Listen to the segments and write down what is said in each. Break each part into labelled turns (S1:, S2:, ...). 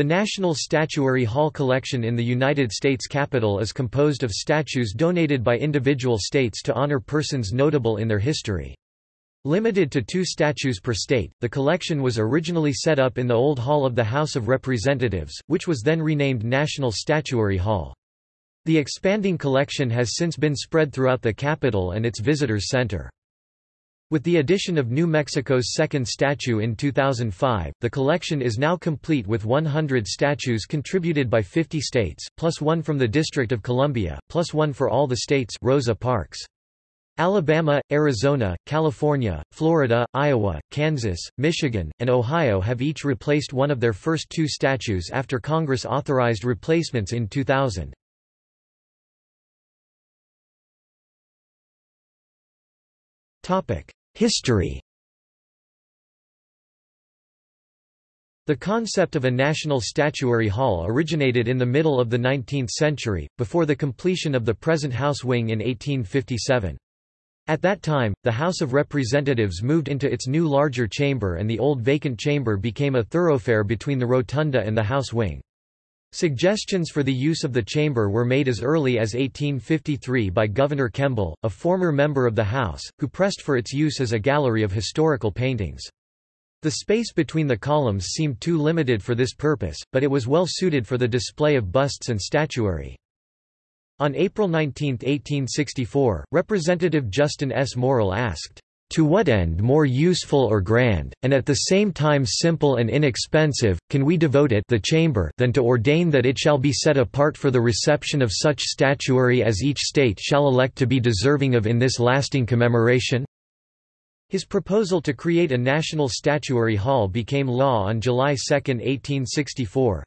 S1: The National Statuary Hall collection in the United States Capitol is composed of statues donated by individual states to honor persons notable in their history. Limited to two statues per state, the collection was originally set up in the Old Hall of the House of Representatives, which was then renamed National Statuary Hall. The expanding collection has since been spread throughout the Capitol and its visitors center. With the addition of New Mexico's second statue in 2005, the collection is now complete with 100 statues contributed by 50 states, plus one from the District of Columbia, plus one for all the states Rosa Parks. Alabama, Arizona, California, Florida, Iowa, Kansas, Michigan, and Ohio have each replaced one of their first two statues after Congress authorized replacements in 2000. Topic: History The concept of a national statuary hall originated in the middle of the 19th century, before the completion of the present House wing in 1857. At that time, the House of Representatives moved into its new larger chamber and the old vacant chamber became a thoroughfare between the rotunda and the House wing. Suggestions for the use of the chamber were made as early as 1853 by Gouverneur Kemble, a former member of the House, who pressed for its use as a gallery of historical paintings. The space between the columns seemed too limited for this purpose, but it was well suited for the display of busts and statuary. On April 19, 1864, Representative Justin S. Morrill asked, to what end more useful or grand, and at the same time simple and inexpensive, can we devote it the chamber than to ordain that it shall be set apart for the reception of such statuary as each state shall elect to be deserving of in this lasting commemoration? His proposal to create a national statuary hall became law on July 2, 1864,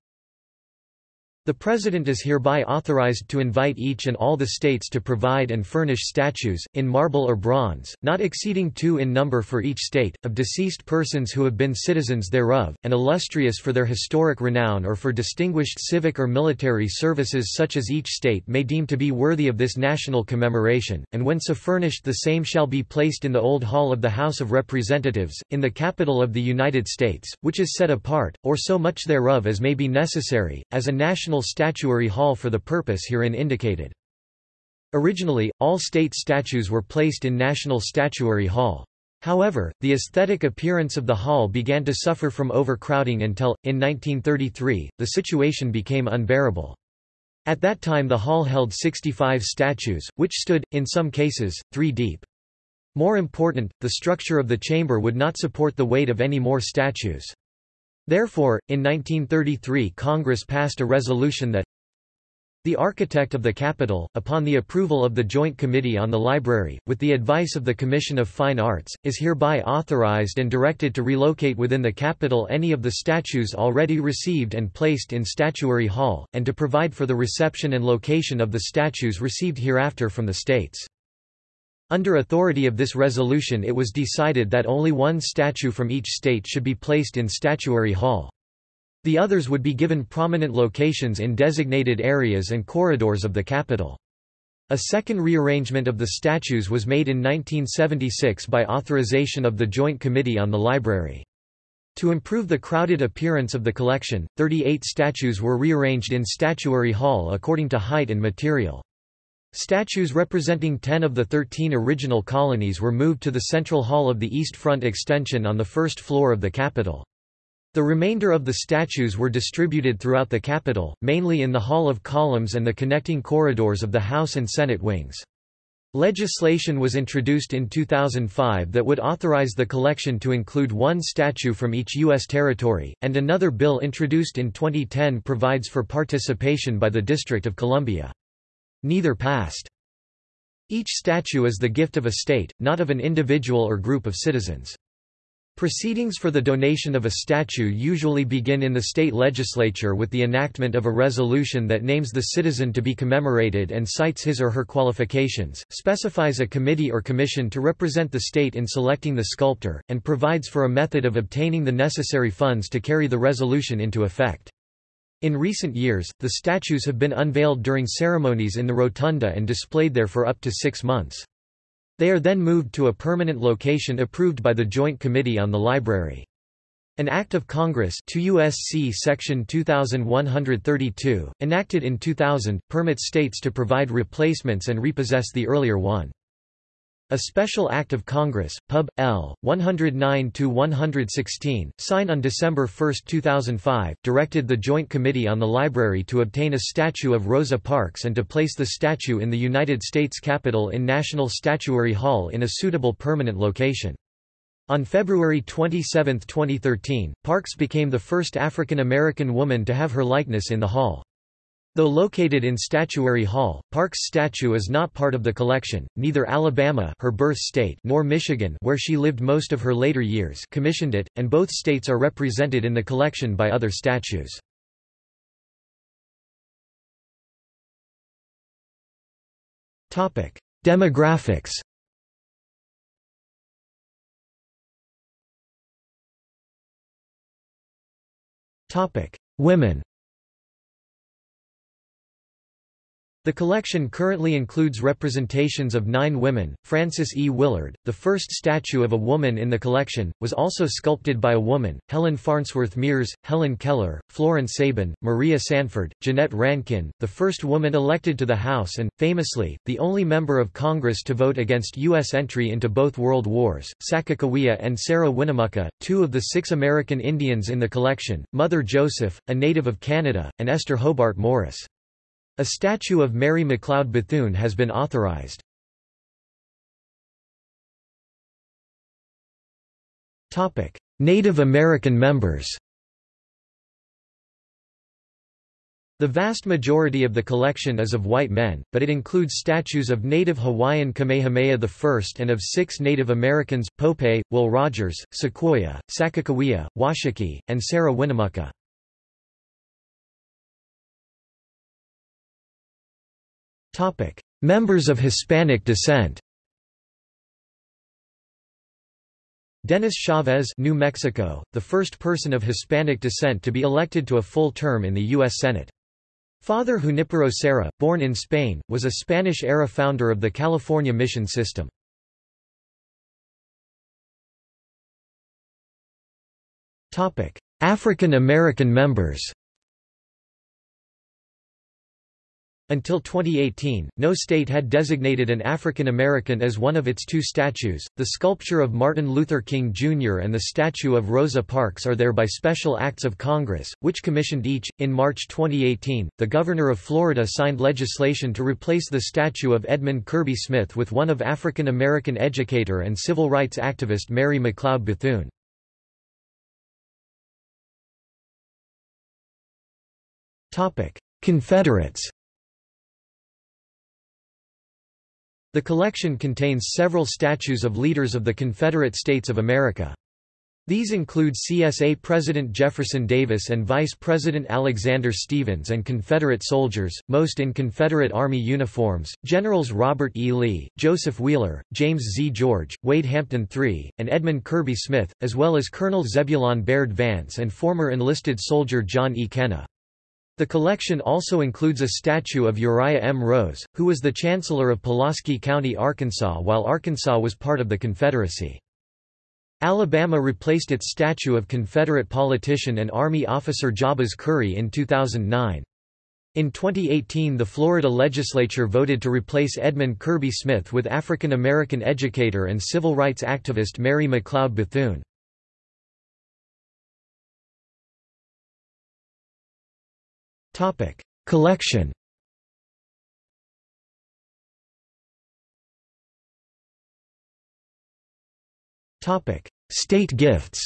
S1: the President is hereby authorized to invite each and all the states to provide and furnish statues, in marble or bronze, not exceeding two in number for each state, of deceased persons who have been citizens thereof, and illustrious for their historic renown or for distinguished civic or military services such as each state may deem to be worthy of this national commemoration, and when so furnished the same shall be placed in the Old Hall of the House of Representatives, in the capital of the United States, which is set apart, or so much thereof as may be necessary, as a national National Statuary Hall for the purpose herein indicated. Originally, all state statues were placed in National Statuary Hall. However, the aesthetic appearance of the hall began to suffer from overcrowding until, in 1933, the situation became unbearable. At that time the hall held 65 statues, which stood, in some cases, three deep. More important, the structure of the chamber would not support the weight of any more statues. Therefore, in 1933 Congress passed a resolution that the architect of the Capitol, upon the approval of the Joint Committee on the Library, with the advice of the Commission of Fine Arts, is hereby authorized and directed to relocate within the Capitol any of the statues already received and placed in Statuary Hall, and to provide for the reception and location of the statues received hereafter from the states. Under authority of this resolution it was decided that only one statue from each state should be placed in Statuary Hall. The others would be given prominent locations in designated areas and corridors of the Capitol. A second rearrangement of the statues was made in 1976 by authorization of the Joint Committee on the Library. To improve the crowded appearance of the collection, 38 statues were rearranged in Statuary Hall according to height and material. Statues representing 10 of the 13 original colonies were moved to the central hall of the East Front extension on the first floor of the Capitol. The remainder of the statues were distributed throughout the Capitol, mainly in the Hall of Columns and the connecting corridors of the House and Senate wings. Legislation was introduced in 2005 that would authorize the collection to include one statue from each U.S. territory, and another bill introduced in 2010 provides for participation by the District of Columbia. Neither passed. Each statue is the gift of a state, not of an individual or group of citizens. Proceedings for the donation of a statue usually begin in the state legislature with the enactment of a resolution that names the citizen to be commemorated and cites his or her qualifications, specifies a committee or commission to represent the state in selecting the sculptor, and provides for a method of obtaining the necessary funds to carry the resolution into effect. In recent years, the statues have been unveiled during ceremonies in the rotunda and displayed there for up to six months. They are then moved to a permanent location approved by the Joint Committee on the Library. An Act of Congress 2 USC Section 2132, enacted in 2000, permits states to provide replacements and repossess the earlier one. A Special Act of Congress, Pub. L. 109-116, signed on December 1, 2005, directed the Joint Committee on the Library to obtain a statue of Rosa Parks and to place the statue in the United States Capitol in National Statuary Hall in a suitable permanent location. On February 27, 2013, Parks became the first African American woman to have her likeness in the hall. Though located in Statuary Hall, Parks' statue is not part of the collection. Neither Alabama, her birth state, nor Michigan, where she lived most of her later years, commissioned it, and both states are represented in the collection by other statues. Topic: Demographics Topic: Women The collection currently includes representations of nine women. Frances E. Willard, the first statue of a woman in the collection, was also sculpted by a woman, Helen Farnsworth Mears, Helen Keller, Florence Sabin, Maria Sanford, Jeannette Rankin, the first woman elected to the House and, famously, the only member of Congress to vote against U.S. entry into both World Wars, Sacagawea and Sarah Winnemucca, two of the six American Indians in the collection, Mother Joseph, a native of Canada, and Esther Hobart Morris. A statue of Mary McLeod Bethune has been authorized. Native American members The vast majority of the collection is of white men, but it includes statues of native Hawaiian Kamehameha I and of six Native Americans, Pope, Will Rogers, Sequoyah, Sakakawea, Washakie, and Sarah Winnemucca. Topic: Members of Hispanic descent. Dennis Chavez, New Mexico, the first person of Hispanic descent to be elected to a full term in the U.S. Senate. Father Junipero Serra, born in Spain, was a Spanish-era founder of the California mission system. African American members Until 2018, no state had designated an African American as one of its two statues. The sculpture of Martin Luther King Jr. and the statue of Rosa Parks are there by special acts of Congress, which commissioned each. In March 2018, the governor of Florida signed legislation to replace the statue of Edmund Kirby Smith with one of African American educator and civil rights activist Mary McLeod Bethune. Confederates The collection contains several statues of leaders of the Confederate States of America. These include CSA President Jefferson Davis and Vice President Alexander Stephens and Confederate soldiers, most in Confederate Army uniforms, Generals Robert E. Lee, Joseph Wheeler, James Z. George, Wade Hampton III, and Edmund Kirby Smith, as well as Colonel Zebulon Baird Vance and former enlisted soldier John E. Kenna. The collection also includes a statue of Uriah M. Rose, who was the Chancellor of Pulaski County, Arkansas while Arkansas was part of the Confederacy. Alabama replaced its statue of Confederate politician and Army officer Jabez Curry in 2009. In 2018 the Florida legislature voted to replace Edmund Kirby Smith with African American educator and civil rights activist Mary McLeod Bethune. Topic: Collection. Topic: State gifts.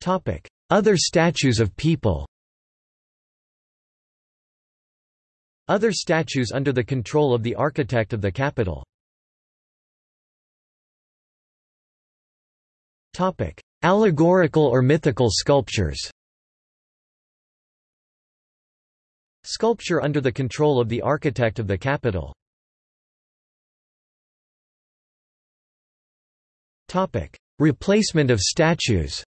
S1: Topic: Other statues of people. Other statues under the control of the architect of the Capitol Allegorical or mythical sculptures? Sculpture under the control of the architect of the Capitol Replacement of statues.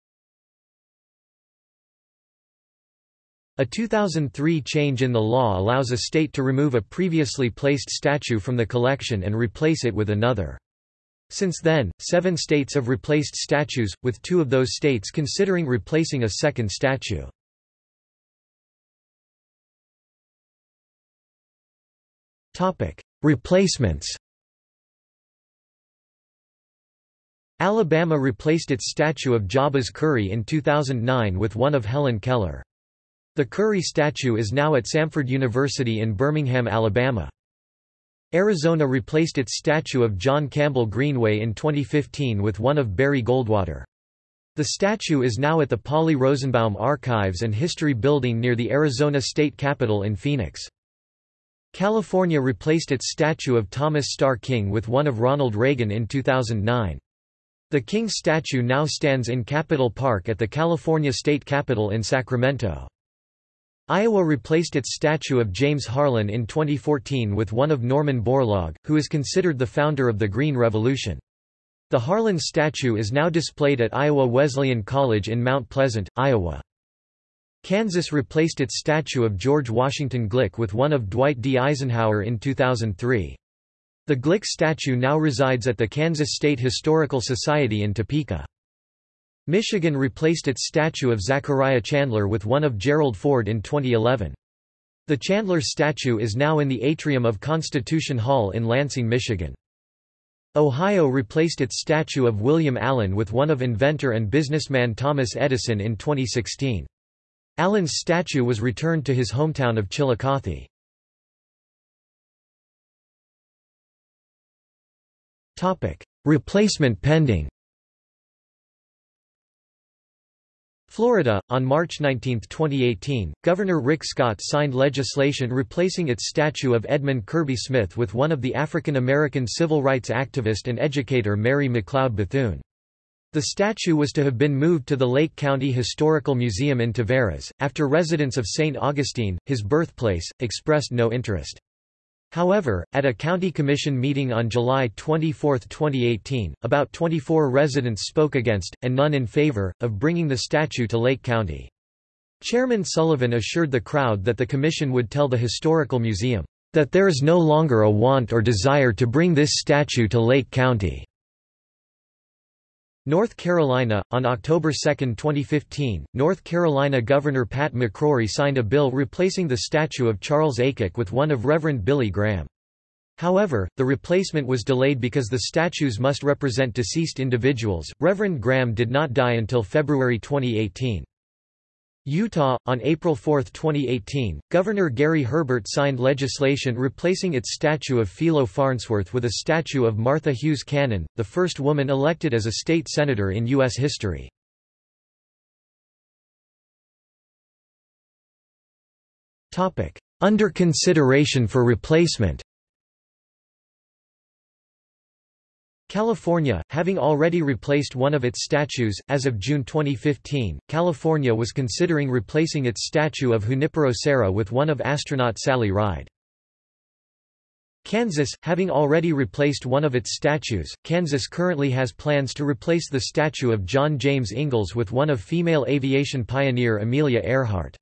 S1: A 2003 change in the law allows a state to remove a previously placed statue from the collection and replace it with another. Since then, seven states have replaced statues, with two of those states considering replacing a second statue. Replacements Alabama replaced its statue of Jabez Curry in 2009 with one of Helen Keller. The Curry statue is now at Samford University in Birmingham, Alabama. Arizona replaced its statue of John Campbell Greenway in 2015 with one of Barry Goldwater. The statue is now at the Polly Rosenbaum Archives and History Building near the Arizona State Capitol in Phoenix. California replaced its statue of Thomas Starr King with one of Ronald Reagan in 2009. The King statue now stands in Capitol Park at the California State Capitol in Sacramento. Iowa replaced its statue of James Harlan in 2014 with one of Norman Borlaug, who is considered the founder of the Green Revolution. The Harlan statue is now displayed at Iowa Wesleyan College in Mount Pleasant, Iowa. Kansas replaced its statue of George Washington Glick with one of Dwight D. Eisenhower in 2003. The Glick statue now resides at the Kansas State Historical Society in Topeka. Michigan replaced its statue of Zachariah Chandler with one of Gerald Ford in 2011. The Chandler statue is now in the atrium of Constitution Hall in Lansing, Michigan. Ohio replaced its statue of William Allen with one of inventor and businessman Thomas Edison in 2016. Allen's statue was returned to his hometown of Chillicothe. Replacement pending Florida, on March 19, 2018, Governor Rick Scott signed legislation replacing its statue of Edmund Kirby Smith with one of the African American civil rights activist and educator Mary McLeod Bethune. The statue was to have been moved to the Lake County Historical Museum in Tavares, after residents of St. Augustine, his birthplace, expressed no interest. However, at a county commission meeting on July 24, 2018, about 24 residents spoke against, and none in favor, of bringing the statue to Lake County. Chairman Sullivan assured the crowd that the commission would tell the Historical Museum, "...that there is no longer a want or desire to bring this statue to Lake County." North Carolina, on October 2, 2015, North Carolina Governor Pat McCrory signed a bill replacing the statue of Charles Aycock with one of Reverend Billy Graham. However, the replacement was delayed because the statues must represent deceased individuals. Reverend Graham did not die until February 2018. Utah, on April 4, 2018, Governor Gary Herbert signed legislation replacing its statue of Philo Farnsworth with a statue of Martha Hughes Cannon, the first woman elected as a state senator in U.S. history. Under consideration for replacement California, having already replaced one of its statues, as of June 2015, California was considering replacing its statue of Junipero Serra with one of astronaut Sally Ride. Kansas, having already replaced one of its statues, Kansas currently has plans to replace the statue of John James Ingalls with one of female aviation pioneer Amelia Earhart.